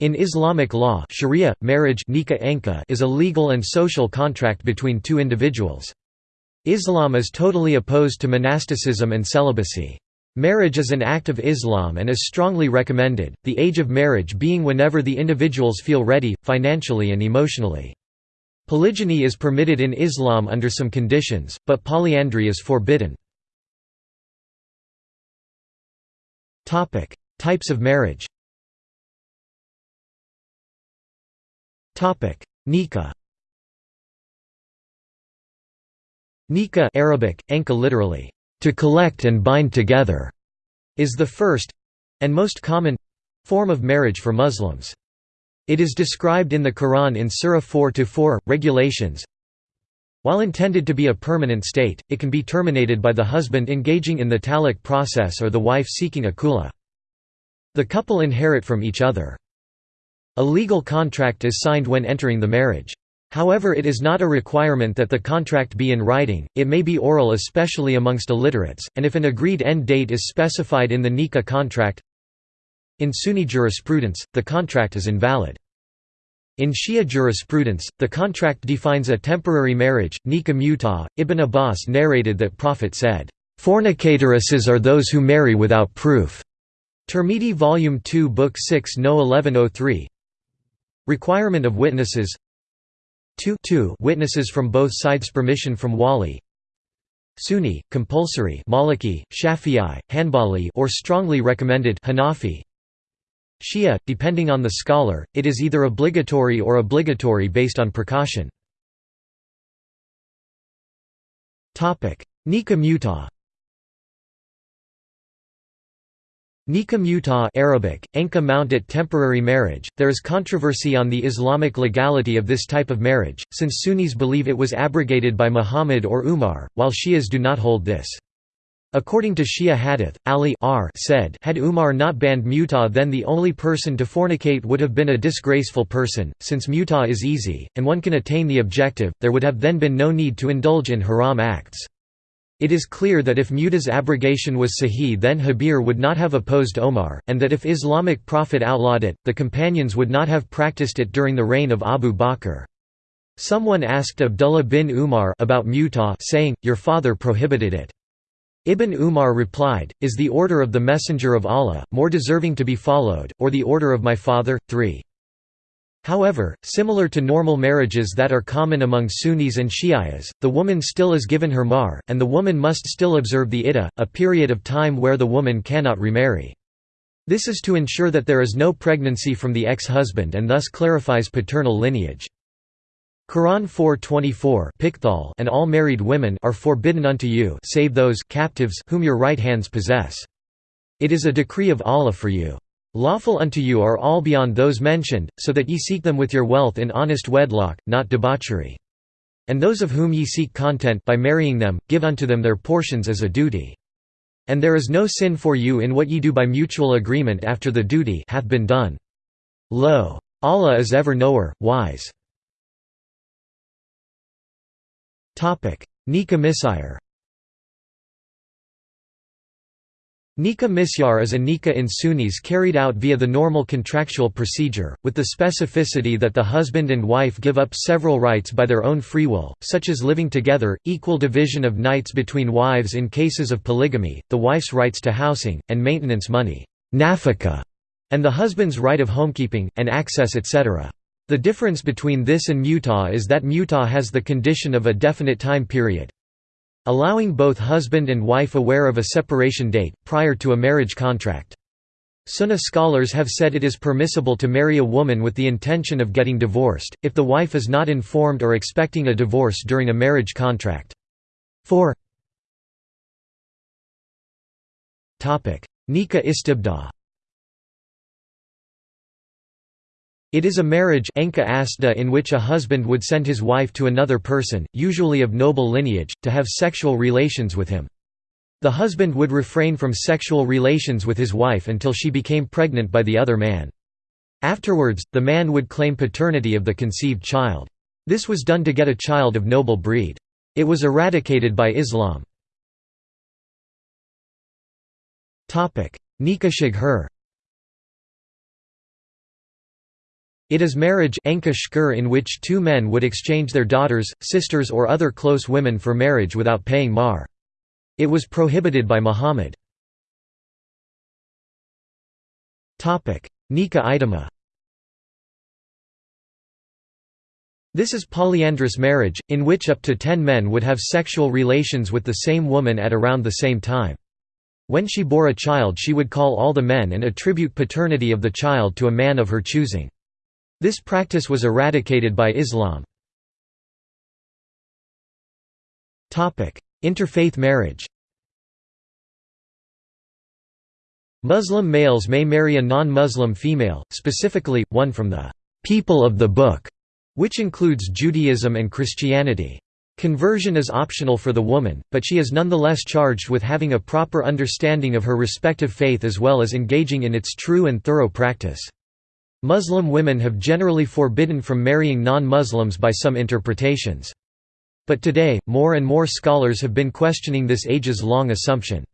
In Islamic law sharia, marriage is a legal and social contract between two individuals. Islam is totally opposed to monasticism and celibacy. Marriage is an act of Islam and is strongly recommended, the age of marriage being whenever the individuals feel ready, financially and emotionally. Polygyny is permitted in Islam under some conditions, but polyandry is forbidden. Types of marriage Nikah Nikah Arabic, enka literally, to collect and bind together, is the first and most common form of marriage for Muslims. It is described in the Quran in Surah 4-4, regulations. While intended to be a permanent state, it can be terminated by the husband engaging in the talaq process or the wife seeking a khula. The couple inherit from each other. A legal contract is signed when entering the marriage. However it is not a requirement that the contract be in writing, it may be oral especially amongst illiterates, and if an agreed end date is specified in the nikah contract In Sunni jurisprudence, the contract is invalid. In Shia jurisprudence, the contract defines a temporary marriage, nikah mutah. Ibn Abbas narrated that Prophet said, "...fornicatoresses are those who marry without proof." Tirmidhi Volume 2 Book 6 No 1103 Requirement of witnesses. 2, 2 witnesses from both sides permission from wali Sunni, compulsory Maliki, Shafi'i, Hanbali or strongly recommended Hanafi. Shia, depending on the scholar, it is either obligatory or obligatory based on precaution. Nikah mutah Nikah mutah Arabic, enka mount at temporary marriage. There is controversy on the Islamic legality of this type of marriage, since Sunnis believe it was abrogated by Muhammad or Umar, while Shias do not hold this. According to Shia hadith, Ali R said had Umar not banned mutah then the only person to fornicate would have been a disgraceful person, since mutah is easy, and one can attain the objective, there would have then been no need to indulge in haram acts. It is clear that if Muta's abrogation was sahih then Habir would not have opposed Omar, and that if Islamic prophet outlawed it, the companions would not have practiced it during the reign of Abu Bakr. Someone asked Abdullah bin Umar about Mutah saying, your father prohibited it. Ibn Umar replied, Is the order of the Messenger of Allah, more deserving to be followed, or the order of my father? 3. However, similar to normal marriages that are common among Sunnis and Shias, the woman still is given her mahr, and the woman must still observe the iddah, a period of time where the woman cannot remarry. This is to ensure that there is no pregnancy from the ex-husband and thus clarifies paternal lineage. Quran 4:24 and all married women are forbidden unto you save those captives whom your right hands possess. It is a decree of Allah for you. Lawful unto you are all beyond those mentioned, so that ye seek them with your wealth in honest wedlock, not debauchery. And those of whom ye seek content by marrying them, give unto them their portions as a duty. And there is no sin for you in what ye do by mutual agreement after the duty hath been done. Lo! Allah is ever knower, wise. Nikah misyar Nikah misyar is a nikah in Sunnis carried out via the normal contractual procedure, with the specificity that the husband and wife give up several rights by their own free will, such as living together, equal division of nights between wives in cases of polygamy, the wife's rights to housing, and maintenance money nafaka, and the husband's right of homekeeping, and access etc. The difference between this and mutah is that mutah has the condition of a definite time period, allowing both husband and wife aware of a separation date, prior to a marriage contract. Sunnah scholars have said it is permissible to marry a woman with the intention of getting divorced, if the wife is not informed or expecting a divorce during a marriage contract. 4 Nikah istibda It is a marriage in which a husband would send his wife to another person, usually of noble lineage, to have sexual relations with him. The husband would refrain from sexual relations with his wife until she became pregnant by the other man. Afterwards, the man would claim paternity of the conceived child. This was done to get a child of noble breed. It was eradicated by Islam. Nikah shighar It is marriage in which two men would exchange their daughters, sisters or other close women for marriage without paying mahr. It was prohibited by Muhammad. Nikah idamah This is polyandrous marriage, in which up to ten men would have sexual relations with the same woman at around the same time. When she bore a child she would call all the men and attribute paternity of the child to a man of her choosing. This practice was eradicated by Islam. Interfaith marriage Muslim males may marry a non-Muslim female, specifically, one from the «people of the book», which includes Judaism and Christianity. Conversion is optional for the woman, but she is nonetheless charged with having a proper understanding of her respective faith as well as engaging in its true and thorough practice. Muslim women have generally forbidden from marrying non-Muslims by some interpretations. But today, more and more scholars have been questioning this ages-long assumption.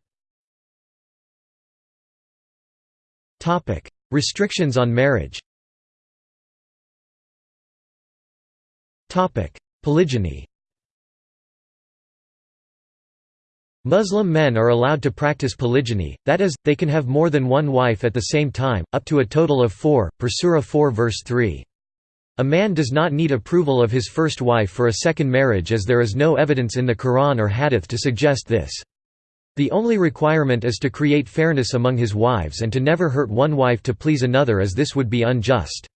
Restrictions on marriage Polygyny Muslim men are allowed to practice polygyny, that is, they can have more than one wife at the same time, up to a total of four, per Surah 4 verse 3. A man does not need approval of his first wife for a second marriage as there is no evidence in the Quran or Hadith to suggest this. The only requirement is to create fairness among his wives and to never hurt one wife to please another as this would be unjust.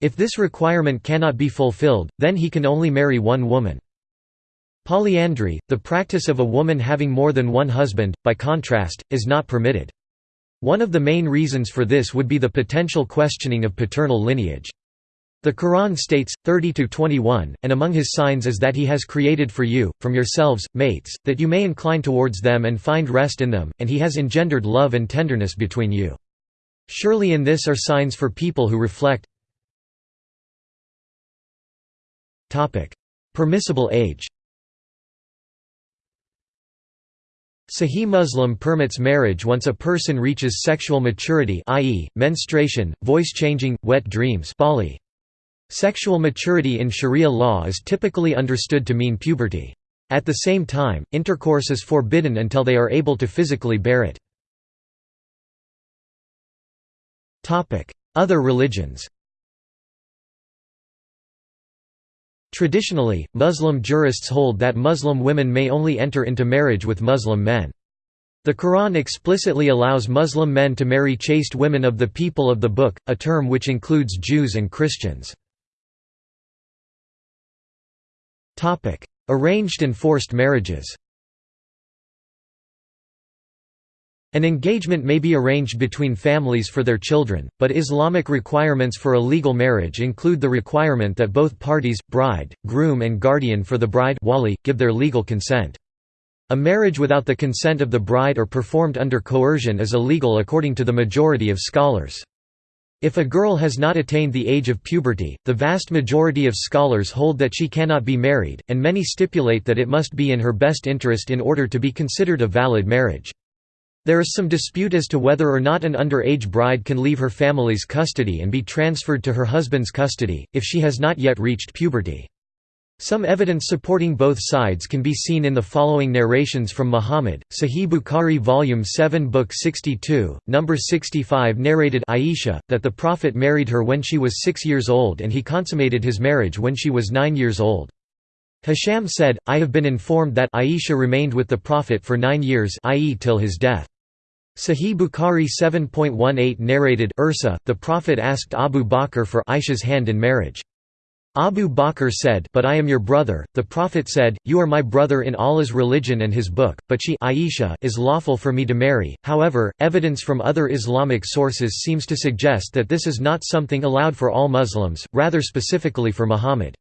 If this requirement cannot be fulfilled, then he can only marry one woman. Polyandry, the practice of a woman having more than one husband, by contrast, is not permitted. One of the main reasons for this would be the potential questioning of paternal lineage. The Quran states, 30–21, and among his signs is that he has created for you, from yourselves, mates, that you may incline towards them and find rest in them, and he has engendered love and tenderness between you. Surely in this are signs for people who reflect Permissible age Sahih Muslim permits marriage once a person reaches sexual maturity i.e., menstruation, voice changing, wet dreams baligh. Sexual maturity in Sharia law is typically understood to mean puberty. At the same time, intercourse is forbidden until they are able to physically bear it. Other religions Traditionally, Muslim jurists hold that Muslim women may only enter into marriage with Muslim men. The Quran explicitly allows Muslim men to marry chaste women of the people of the Book, a term which includes Jews and Christians. Arranged and forced marriages An engagement may be arranged between families for their children, but Islamic requirements for a legal marriage include the requirement that both parties, bride, groom and guardian for the bride wali, give their legal consent. A marriage without the consent of the bride or performed under coercion is illegal according to the majority of scholars. If a girl has not attained the age of puberty, the vast majority of scholars hold that she cannot be married, and many stipulate that it must be in her best interest in order to be considered a valid marriage. There is some dispute as to whether or not an underage bride can leave her family's custody and be transferred to her husband's custody, if she has not yet reached puberty. Some evidence supporting both sides can be seen in the following narrations from Muhammad, Sahih Bukhari Volume 7 Book 62, Number 65 narrated Aisha, that the Prophet married her when she was six years old and he consummated his marriage when she was nine years old. Hisham said, I have been informed that Aisha remained with the Prophet for nine years i.e. till his death. Sahih Bukhari 7.18 narrated Urwa, the Prophet asked Abu Bakr for Aisha's hand in marriage. Abu Bakr said, But I am your brother. The Prophet said, You are my brother in Allah's religion and his book, but she Aisha is lawful for me to marry. However, evidence from other Islamic sources seems to suggest that this is not something allowed for all Muslims, rather specifically for Muhammad.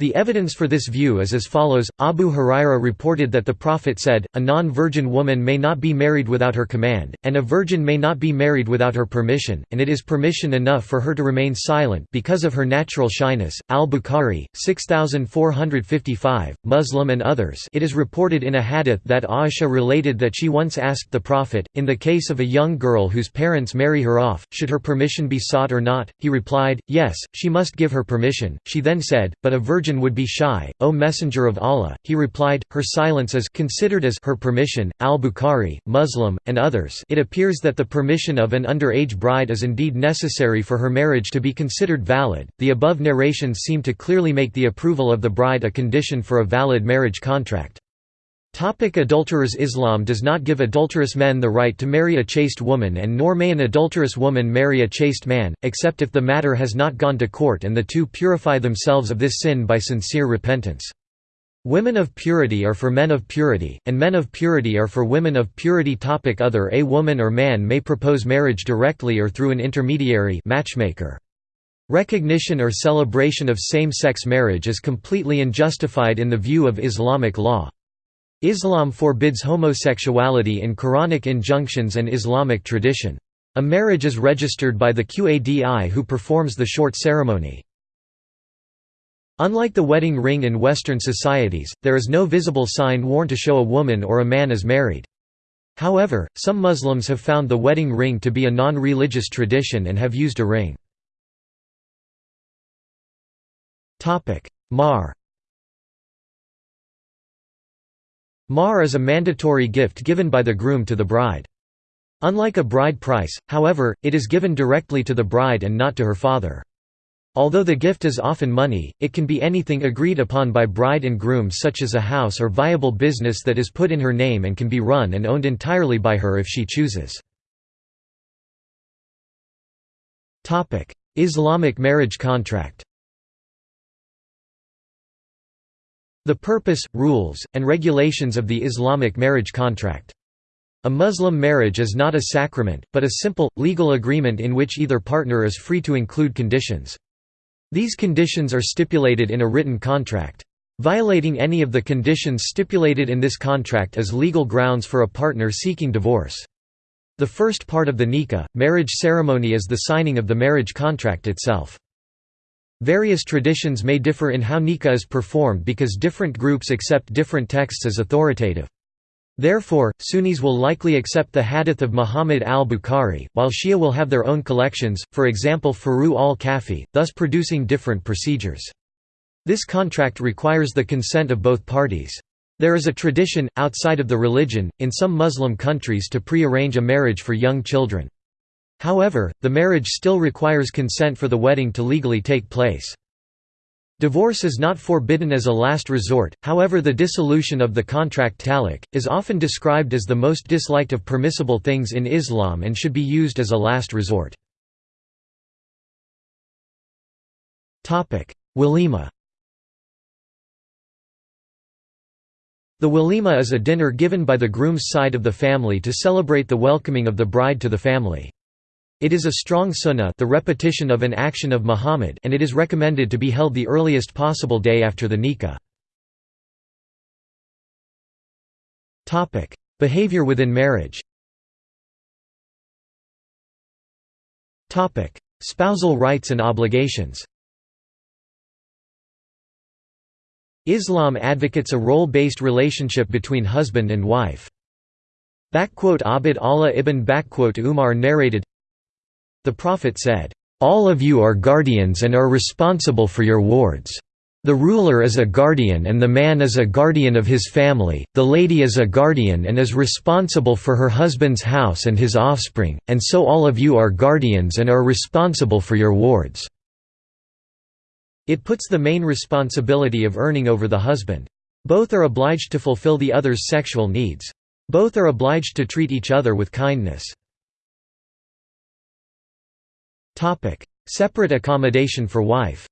The evidence for this view is as follows, Abu Huraira reported that the Prophet said, a non-virgin woman may not be married without her command, and a virgin may not be married without her permission, and it is permission enough for her to remain silent because of her natural shyness. Al-Bukhari, 6455, Muslim and others it is reported in a hadith that Aisha related that she once asked the Prophet, in the case of a young girl whose parents marry her off, should her permission be sought or not? He replied, yes, she must give her permission. She then said, but a virgin would be shy, O Messenger of Allah. He replied, her silence is considered as her permission. Al-Bukhari, Muslim, and others it appears that the permission of an underage bride is indeed necessary for her marriage to be considered valid. The above narrations seem to clearly make the approval of the bride a condition for a valid marriage contract. Topic adulterers Islam does not give adulterous men the right to marry a chaste woman and nor may an adulterous woman marry a chaste man, except if the matter has not gone to court and the two purify themselves of this sin by sincere repentance. Women of purity are for men of purity, and men of purity are for women of purity topic Other A woman or man may propose marriage directly or through an intermediary matchmaker. Recognition or celebration of same-sex marriage is completely unjustified in the view of Islamic law. Islam forbids homosexuality in Quranic injunctions and Islamic tradition. A marriage is registered by the Qadi who performs the short ceremony. Unlike the wedding ring in Western societies, there is no visible sign worn to show a woman or a man is married. However, some Muslims have found the wedding ring to be a non-religious tradition and have used a ring. Mahr Mahr is a mandatory gift given by the groom to the bride. Unlike a bride price, however, it is given directly to the bride and not to her father. Although the gift is often money, it can be anything agreed upon by bride and groom such as a house or viable business that is put in her name and can be run and owned entirely by her if she chooses. Islamic marriage contract The purpose, rules, and regulations of the Islamic marriage contract. A Muslim marriage is not a sacrament, but a simple, legal agreement in which either partner is free to include conditions. These conditions are stipulated in a written contract. Violating any of the conditions stipulated in this contract is legal grounds for a partner seeking divorce. The first part of the nikah, marriage ceremony is the signing of the marriage contract itself. Various traditions may differ in how nikah is performed because different groups accept different texts as authoritative. Therefore, Sunnis will likely accept the hadith of Muhammad al-Bukhari, while Shia will have their own collections, for example Furu al-Kafi, thus producing different procedures. This contract requires the consent of both parties. There is a tradition, outside of the religion, in some Muslim countries to pre-arrange a marriage for young children. However, the marriage still requires consent for the wedding to legally take place. Divorce is not forbidden as a last resort, however the dissolution of the contract talaq, is often described as the most disliked of permissible things in Islam and should be used as a last resort. Walima The walima is a dinner given by the groom's side of the family to celebrate the welcoming of the bride to the family. It is a strong sunnah the repetition of an action of Muhammad and it is recommended to be held the earliest possible day after the nikah. Behavior within marriage Spousal rights and obligations Islam advocates a role-based relationship between husband and wife. Abd Allah ibn Umar narrated the Prophet said, "'All of you are guardians and are responsible for your wards. The ruler is a guardian and the man is a guardian of his family, the lady is a guardian and is responsible for her husband's house and his offspring, and so all of you are guardians and are responsible for your wards." It puts the main responsibility of earning over the husband. Both are obliged to fulfill the other's sexual needs. Both are obliged to treat each other with kindness. Separate accommodation for wife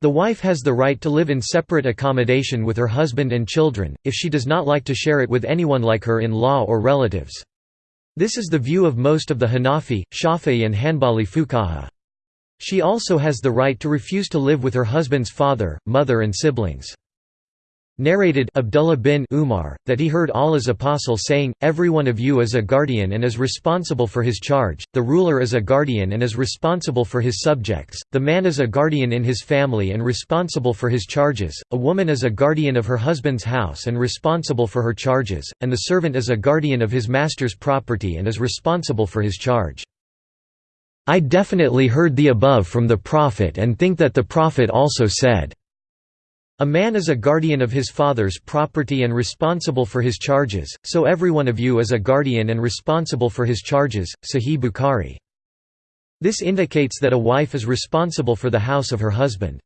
The wife has the right to live in separate accommodation with her husband and children, if she does not like to share it with anyone like her in-law or relatives. This is the view of most of the Hanafi, Shafi'i and Hanbali fuqaha. She also has the right to refuse to live with her husband's father, mother and siblings. Narrated Abdullah bin Umar, that he heard Allah's apostle saying, Every one of you is a guardian and is responsible for his charge, the ruler is a guardian and is responsible for his subjects, the man is a guardian in his family and responsible for his charges, a woman is a guardian of her husband's house and responsible for her charges, and the servant is a guardian of his master's property and is responsible for his charge. I definitely heard the above from the Prophet and think that the Prophet also said, a man is a guardian of his father's property and responsible for his charges, so every one of you is a guardian and responsible for his charges. Sahih Bukhari. This indicates that a wife is responsible for the house of her husband.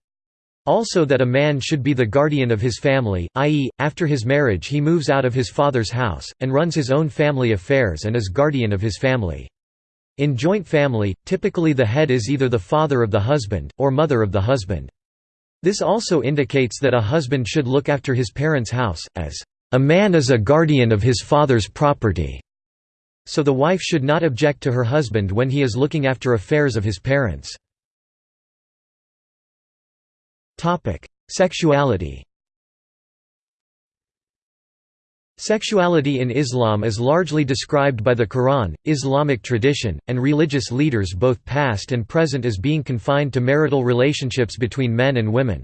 Also that a man should be the guardian of his family, i.e., after his marriage he moves out of his father's house, and runs his own family affairs and is guardian of his family. In joint family, typically the head is either the father of the husband, or mother of the husband. This also indicates that a husband should look after his parents' house, as, "...a man is a guardian of his father's property." So the wife should not object to her husband when he is looking after affairs of his parents. Sexuality Sexuality in Islam is largely described by the Quran, Islamic tradition, and religious leaders both past and present as being confined to marital relationships between men and women.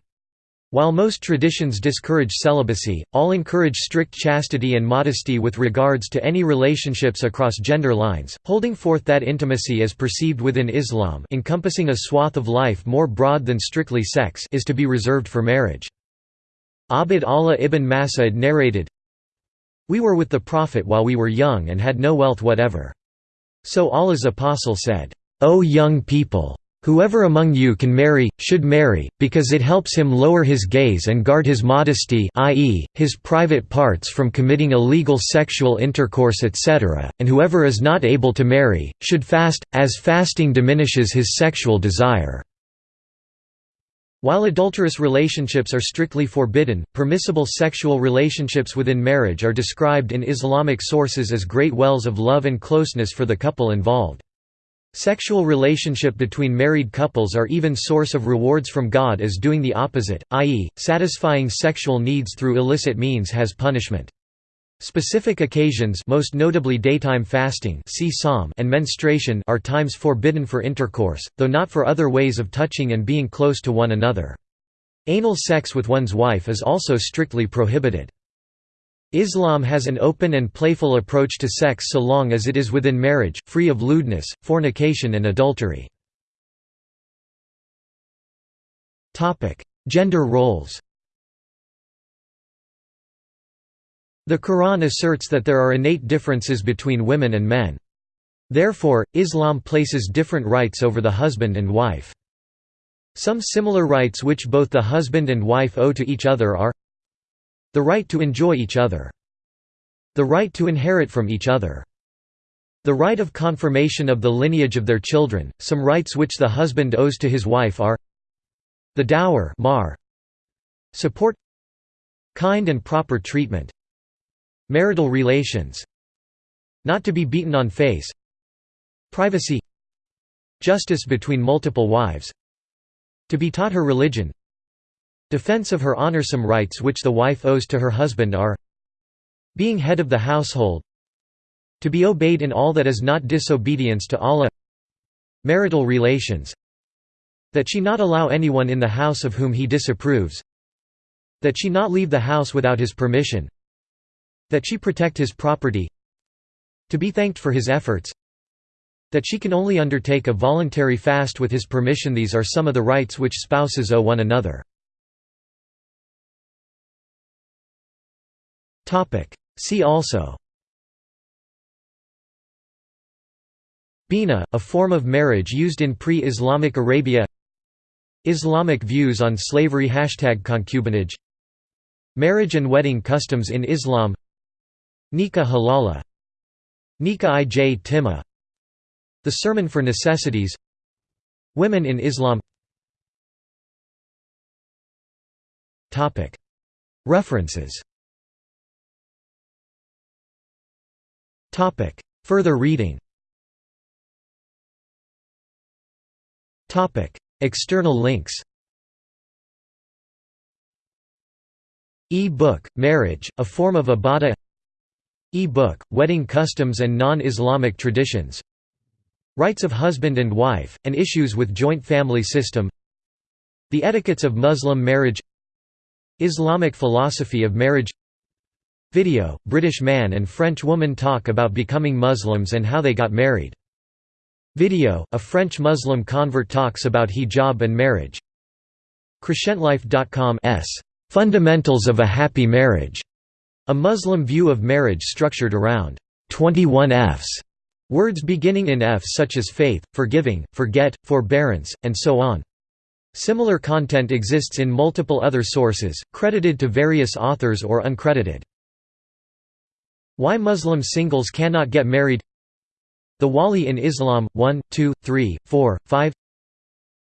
While most traditions discourage celibacy, all encourage strict chastity and modesty with regards to any relationships across gender lines, holding forth that intimacy as perceived within Islam encompassing a swath of life more broad than strictly sex is to be reserved for marriage. Abd Allah ibn Mas'ud narrated, we were with the Prophet while we were young and had no wealth whatever. So Allah's apostle said, O young people! Whoever among you can marry, should marry, because it helps him lower his gaze and guard his modesty i.e., his private parts from committing illegal sexual intercourse etc., and whoever is not able to marry, should fast, as fasting diminishes his sexual desire. While adulterous relationships are strictly forbidden, permissible sexual relationships within marriage are described in Islamic sources as great wells of love and closeness for the couple involved. Sexual relationship between married couples are even source of rewards from God as doing the opposite, i.e., satisfying sexual needs through illicit means has punishment. Specific occasions most notably daytime fasting and menstruation are times forbidden for intercourse, though not for other ways of touching and being close to one another. Anal sex with one's wife is also strictly prohibited. Islam has an open and playful approach to sex so long as it is within marriage, free of lewdness, fornication and adultery. Gender roles The Quran asserts that there are innate differences between women and men. Therefore, Islam places different rights over the husband and wife. Some similar rights which both the husband and wife owe to each other are the right to enjoy each other, the right to inherit from each other, the right of confirmation of the lineage of their children. Some rights which the husband owes to his wife are the dower mahr, support, kind and proper treatment, Marital relations Not to be beaten on face Privacy Justice between multiple wives To be taught her religion Defense of her honorsome rights which the wife owes to her husband are Being head of the household To be obeyed in all that is not disobedience to Allah Marital relations That she not allow anyone in the house of whom he disapproves That she not leave the house without his permission that she protect his property To be thanked for his efforts That she can only undertake a voluntary fast with his permission. These are some of the rights which spouses owe one another. See also. Bina, a form of marriage used in pre-Islamic Arabia. Islamic views on slavery. Hashtag concubinage. Marriage and wedding customs in Islam Nikah halala Nikah ij timah The Sermon for Necessities Women in Islam. References. Further reading. External links. E-book, Marriage, a form of Ibadah E-book, Wedding Customs and Non-Islamic Traditions Rights of Husband and Wife, and Issues with Joint Family System The Etiquettes of Muslim Marriage Islamic Philosophy of Marriage Video, British man and French woman talk about becoming Muslims and how they got married. Video, a French Muslim convert talks about hijab and marriage. Crescentlife.com s. Fundamentals of a Happy Marriage, a Muslim view of marriage structured around 21 Fs, words beginning in F such as faith, forgiving, forget, forbearance, and so on. Similar content exists in multiple other sources, credited to various authors or uncredited. Why Muslim singles cannot get married? The Wali in Islam, 1, 2, 3, 4, 5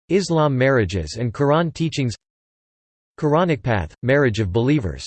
Islam marriages and Quran teachings. Quranic path, marriage of believers